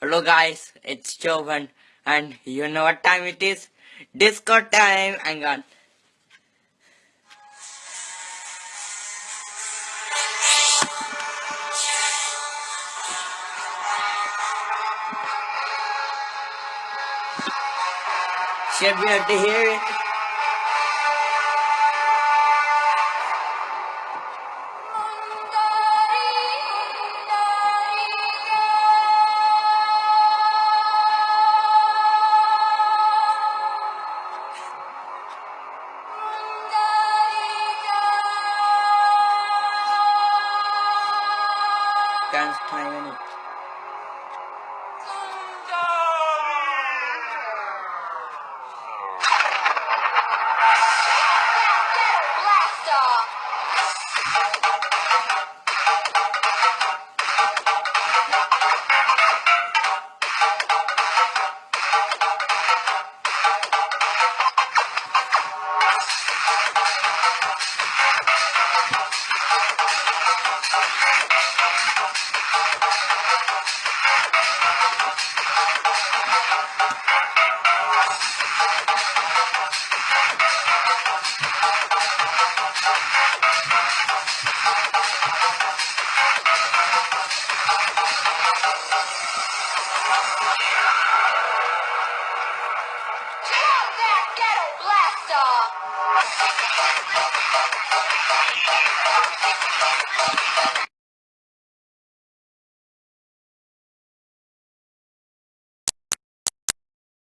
Hello guys, it's Jovan and you know what time it is? Disco time! Hang on. Should be able to hear it. Can't time Thank you.